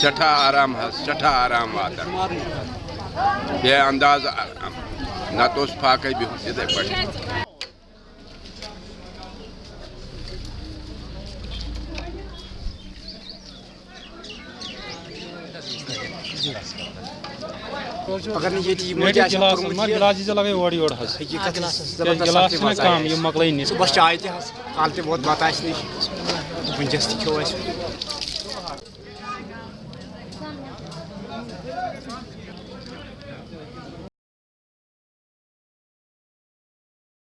सठा आराम हस सठा आराम वातान बे अंदाज आराम न तो फाक बिहुन इथे पट अगर नहीं ये चीज़ मेरे मुझे ऐसा गिलास ये गिलास ही चला गए ओडी ओड हस। हकीकत क्या ज़बरदस्त गिलास ना मज़ा काम। ये मकलाई नहीं सुबह चाय ते हस। काल ते बहुत बात आस 감사합니다.